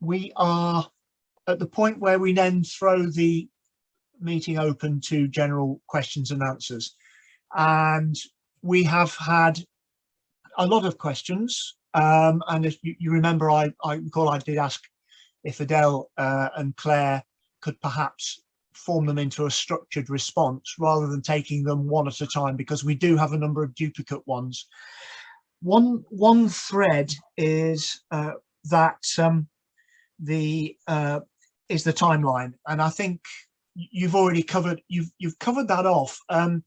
we are at the point where we then throw the meeting open to general questions and answers. And we have had a lot of questions. Um, and if you, you remember, I, I recall I did ask if Adele uh, and Claire could perhaps form them into a structured response rather than taking them one at a time because we do have a number of duplicate ones. One, one thread is uh, that um, the uh, is the timeline and I think you've already covered you've you've covered that off. Um,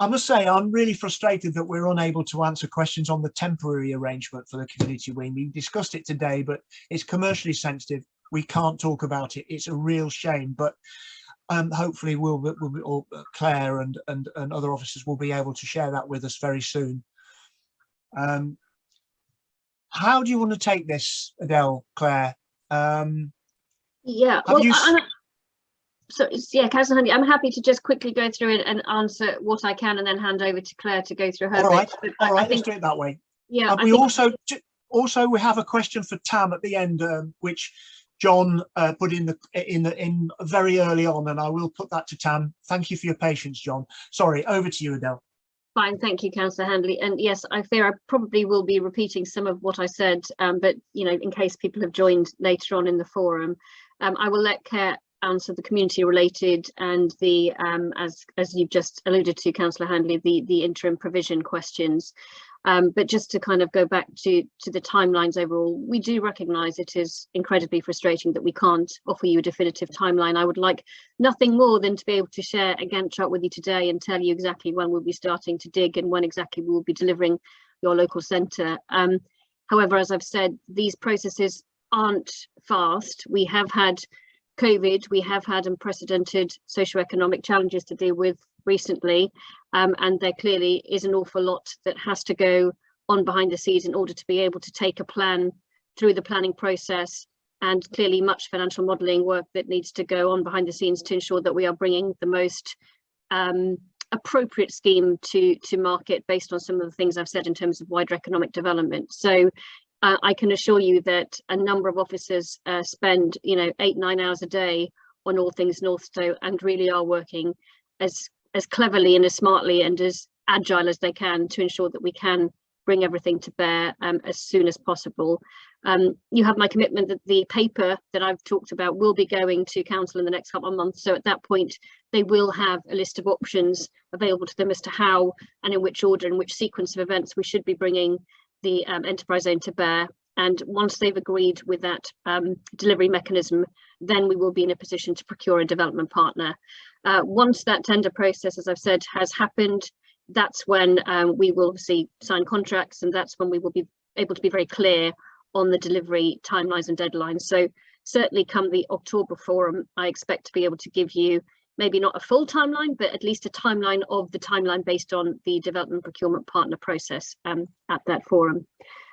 I must say I'm really frustrated that we're unable to answer questions on the temporary arrangement for the community wing. We discussed it today, but it's commercially sensitive. We can't talk about it. It's a real shame, but um, hopefully we'll, we'll or Claire and, and, and other officers will be able to share that with us very soon. Um, how do you want to take this, Adele, Claire? Um, yeah, well. I, so yeah, Councillor Handley, I'm happy to just quickly go through it and answer what I can and then hand over to Claire to go through her All right, bit. all right, think, let's do it that way. Yeah. we think... also also we have a question for Tam at the end, um, which John uh, put in the in the in very early on, and I will put that to Tam. Thank you for your patience, John. Sorry, over to you, Adele. Fine, thank you, Councillor Handley. And yes, I fear I probably will be repeating some of what I said, um, but you know, in case people have joined later on in the forum, um, I will let Claire answer the community related and the um, as as you've just alluded to, Councillor Handley, the the interim provision questions. Um, but just to kind of go back to, to the timelines overall, we do recognise it is incredibly frustrating that we can't offer you a definitive timeline. I would like nothing more than to be able to share a Gantt chart with you today and tell you exactly when we'll be starting to dig and when exactly we will be delivering your local centre. Um, however, as I've said, these processes aren't fast. We have had COVID, we have had unprecedented socioeconomic challenges to deal with recently, um, and there clearly is an awful lot that has to go on behind the scenes in order to be able to take a plan through the planning process and clearly much financial modelling work that needs to go on behind the scenes to ensure that we are bringing the most um, appropriate scheme to to market based on some of the things I've said in terms of wider economic development. So uh, I can assure you that a number of officers uh, spend, you know, eight, nine hours a day on all things Northstowe and really are working as, as cleverly and as smartly and as agile as they can to ensure that we can bring everything to bear um, as soon as possible. Um, you have my commitment that the paper that I've talked about will be going to council in the next couple of months. So at that point, they will have a list of options available to them as to how and in which order and which sequence of events we should be bringing the um, enterprise zone to bear. And once they've agreed with that um, delivery mechanism, then we will be in a position to procure a development partner. Uh, once that tender process, as I've said, has happened, that's when um, we will see sign contracts and that's when we will be able to be very clear on the delivery timelines and deadlines. So certainly come the October forum, I expect to be able to give you maybe not a full timeline, but at least a timeline of the timeline based on the development procurement partner process um, at that forum.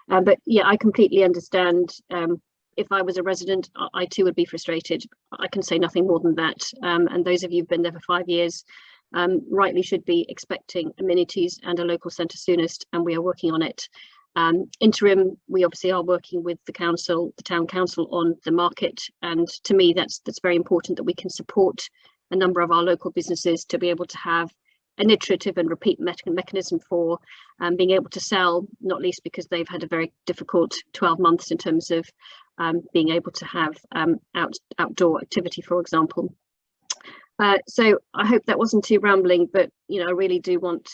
Uh, but yeah, I completely understand. Um, if I was a resident, I too would be frustrated. I can say nothing more than that. Um, and those of you who've been there for five years um, rightly should be expecting amenities and a local centre soonest, and we are working on it. Um, interim, we obviously are working with the council, the town council on the market. And to me, that's that's very important that we can support a number of our local businesses to be able to have an iterative and repeat me mechanism for um, being able to sell, not least because they've had a very difficult 12 months in terms of um, being able to have um, out, outdoor activity, for example. Uh, so I hope that wasn't too rambling, but you know, I really do want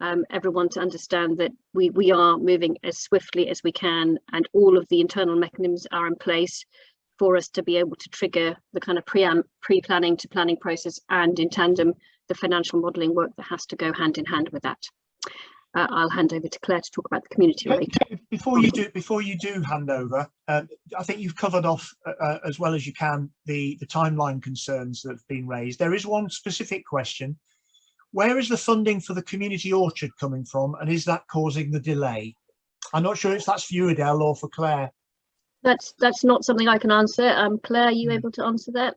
um, everyone to understand that we, we are moving as swiftly as we can and all of the internal mechanisms are in place for us to be able to trigger the kind of pre-planning to planning process and in tandem the financial modelling work that has to go hand in hand with that. Uh, I'll hand over to Claire to talk about the community rate. Before you do, before you do hand over, uh, I think you've covered off uh, uh, as well as you can the the timeline concerns that have been raised. There is one specific question: Where is the funding for the community orchard coming from, and is that causing the delay? I'm not sure if that's for you, Adele, or for Claire that's that's not something I can answer. Um, Claire, are you hmm. able to answer that?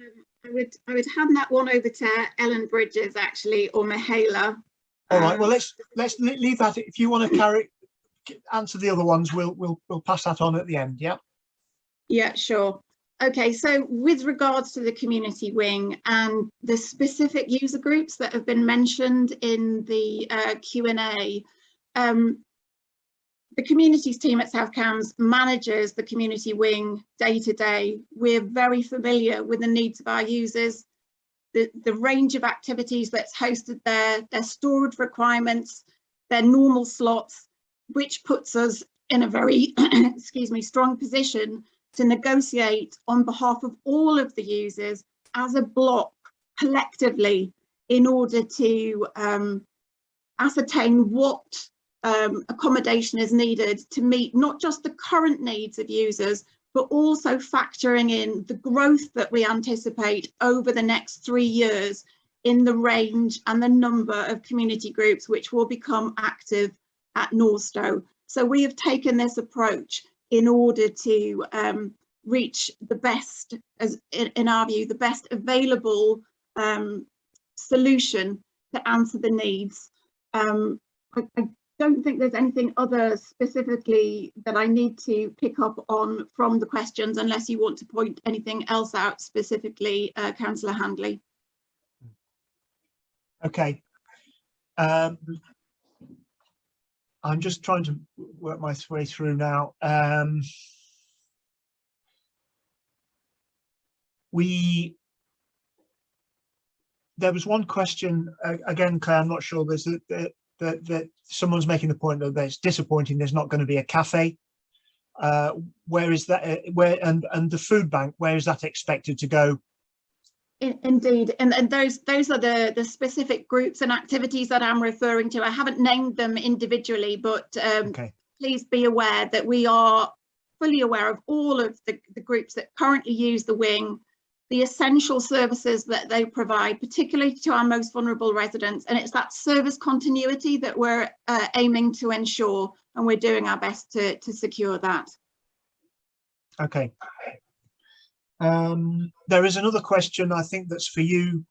Um, I would I would hand that one over to Ellen Bridges actually, or Mihaela. All right. Well, let's let's leave that. If you want to Claire answer the other ones, we'll we'll we'll pass that on at the end. Yeah. Yeah, sure. Okay, so with regards to the community wing and the specific user groups that have been mentioned in the uh, Q&A, um, the communities team at South Cambs manages the community wing day to day. We're very familiar with the needs of our users, the, the range of activities that's hosted there, their storage requirements, their normal slots, which puts us in a very, excuse me, strong position to negotiate on behalf of all of the users as a block collectively in order to um, ascertain what um, accommodation is needed to meet not just the current needs of users, but also factoring in the growth that we anticipate over the next three years in the range and the number of community groups which will become active at Northstowe. So we have taken this approach in order to um, reach the best, as in, in, our view, the best available um, solution to answer the needs. Um, I, I, don't think there's anything other specifically that I need to pick up on from the questions unless you want to point anything else out specifically, uh, Councillor Handley. Okay. Um, I'm just trying to work my way through now. Um, we there was one question uh, again, Claire. I'm not sure. There's a, that that someone's making the point that it's disappointing. There's not going to be a cafe. Uh, where is that? Uh, where and and the food bank? Where is that expected to go? Indeed, and, and those those are the the specific groups and activities that I'm referring to. I haven't named them individually, but um, Okay. please be aware that we are fully aware of all of the, the groups that currently use the wing, the essential services that they provide, particularly to our most vulnerable residents. And it's that service continuity that we're uh, aiming to ensure, and we're doing our best to, to secure that. Okay. Um, there is another question I think that's for you,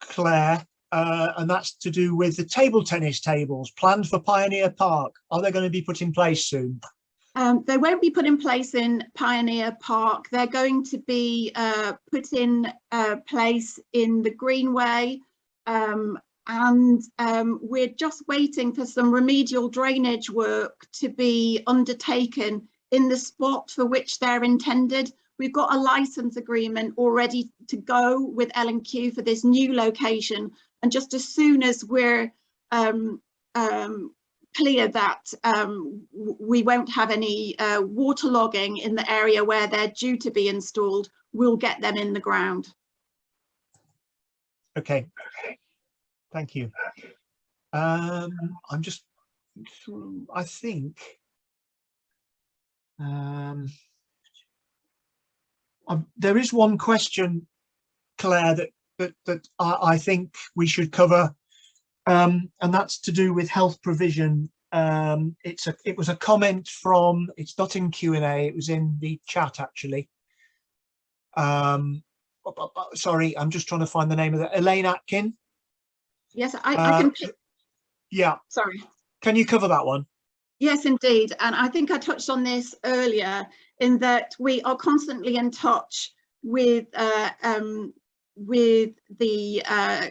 Claire, uh, and that's to do with the table tennis tables planned for Pioneer Park. Are they going to be put in place soon? Um, they won't be put in place in Pioneer Park. They're going to be uh, put in uh, place in the Greenway um, and um, we're just waiting for some remedial drainage work to be undertaken in the spot for which they're intended. We've got a license agreement already to go with L&Q for this new location. And just as soon as we're um, um, clear that um, we won't have any uh, waterlogging in the area where they're due to be installed, we'll get them in the ground. Okay, thank you. Um, I'm just, I think, um, um, there is one question, Claire, that that, that I, I think we should cover, um, and that's to do with health provision. Um, it's a it was a comment from it's not in Q and A. It was in the chat actually. Um, sorry, I'm just trying to find the name of that. Elaine Atkin. Yes, I, Uh, I can. pick- Yeah, Sorry. can you cover that one? Yes, indeed. And I think I touched on this earlier in that we are constantly in touch with uh, um, with the uh,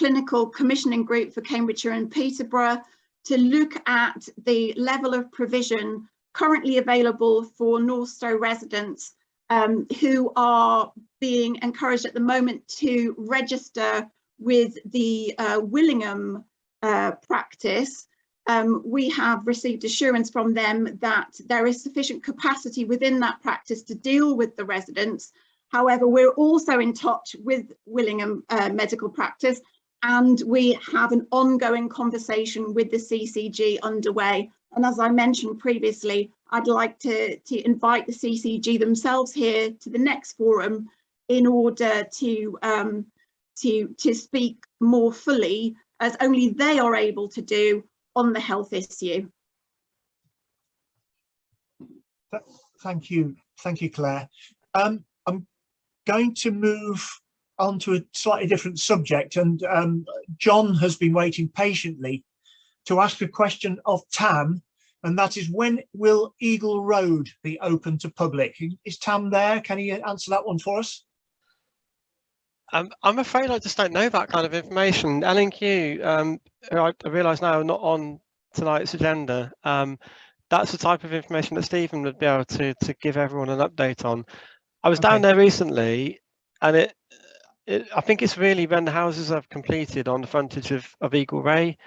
clinical commissioning group for Cambridgeshire and Peterborough to look at the level of provision currently available for North Northstowe residents um, who are being encouraged at the moment to register with the uh, Willingham uh, practice um, we have received assurance from them that there is sufficient capacity within that practice to deal with the residents. However, we're also in touch with Willingham uh, Medical Practice and we have an ongoing conversation with the CCG underway. And as I mentioned previously, I'd like to, to invite the CCG themselves here to the next forum in order to, um, to, to speak more fully as only they are able to do on the health issue. Thank you. Thank you, Claire. Um, I'm going to move on to a slightly different subject and um, John has been waiting patiently to ask a question of Tam And that is when will Eagle Road be open to public? Is Tam there? Can he answer that one for us? Um, I'm afraid I just don't know that kind of information. L&Q, um, I, I realise now are not on tonight's agenda. Um, that's the type of information that Stephen would be able to to give everyone an update on. I was down there recently, and it, it I think it's really when the houses have completed on the frontage of, of Eagle Ray.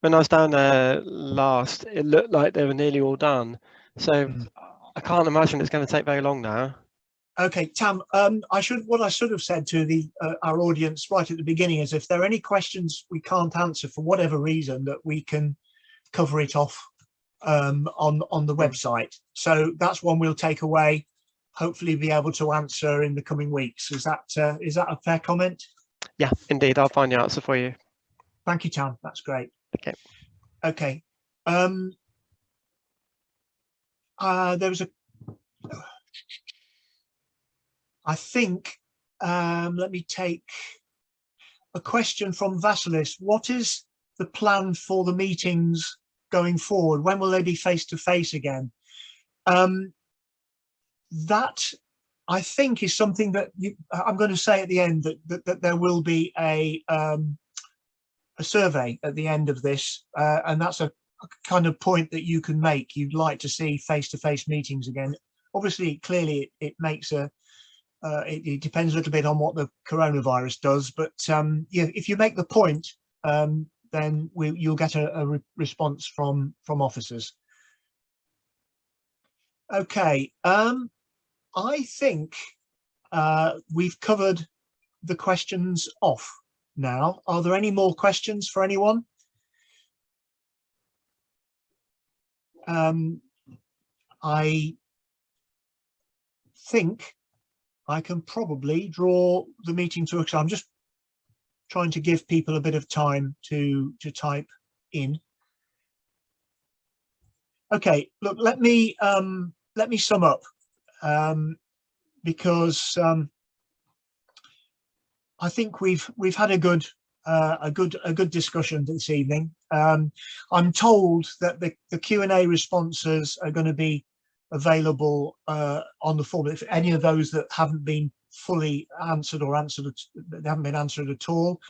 When I was down there last, it looked like they were nearly all done. So Mhm. I can't imagine it's going to take very long now. Okay, Tam, um, I should, what I should have said to the, uh, our audience right at the beginning is if there are any questions we can't answer for whatever reason, that we can cover it off um, on, on the website. So that's one we'll take away, hopefully be able to answer in the coming weeks. Is that, uh, is that a fair comment? Yeah, indeed, I'll find the answer for you. Thank you, Tom. That's great. Okay. Okay. Um, uh, there was a, I think, um, let me take a question from Vasilis. What is the plan for the meetings going forward? When will they be face to face again? Um, that I think is something that you, I'm going to say at the end that, that, that there will be a, um, a survey at the end of this, uh, and that's a, a kind of point that you can make. You'd like to see face-to-face meetings again. Obviously, clearly, it, it makes a. Uh, it, it depends a little bit on what the coronavirus does, but um, yeah, if you make the point, um, then we, you'll get a, a re response from from officers. Okay, um, I think uh, we've covered the questions off now. Are there any more questions for anyone? Um, I think I can probably draw the meeting to a close. I'm just trying to give people a bit of time to to type in. Okay, look, let me um, let me sum up um, because um, I think we've we've had a good uh, a good a good discussion this evening. Um, I'm told that the the Q and A responses are going to be available uh, on the form. If any of those that haven't been fully answered or answered, they haven't been answered at all,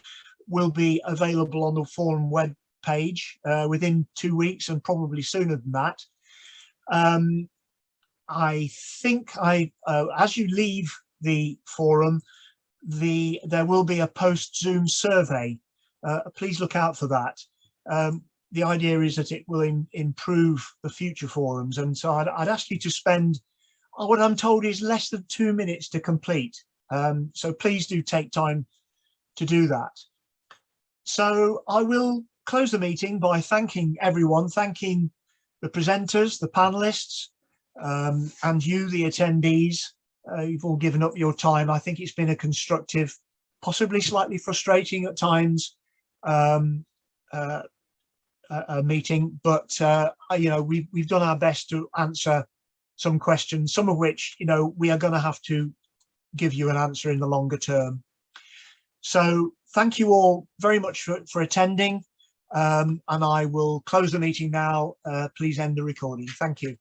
will be available on the forum web page uh, within two weeks and probably sooner than that. Um, I think I, uh, as you leave the forum, the there will be a post Zoom survey. Uh, please look out for that. Um, the idea is that it will im- improve the future forums, and so I'd, I'd ask you to spend uh, what I'm told is less than two minutes to complete. Um, so please do take time to do that. So I will close the meeting by thanking everyone, thanking the presenters, the panelists, um, and you, the attendees. Uh, you've all given up your time. I think it's been a constructive, possibly slightly frustrating at times, um, uh, a, a meeting, but uh, you know we've we've done our best to answer some questions, some of which you know we are going to have to give you an answer in the longer term. So thank you all very much for, for attending, um, and I will close the meeting now. Uh, please end the recording. Thank you.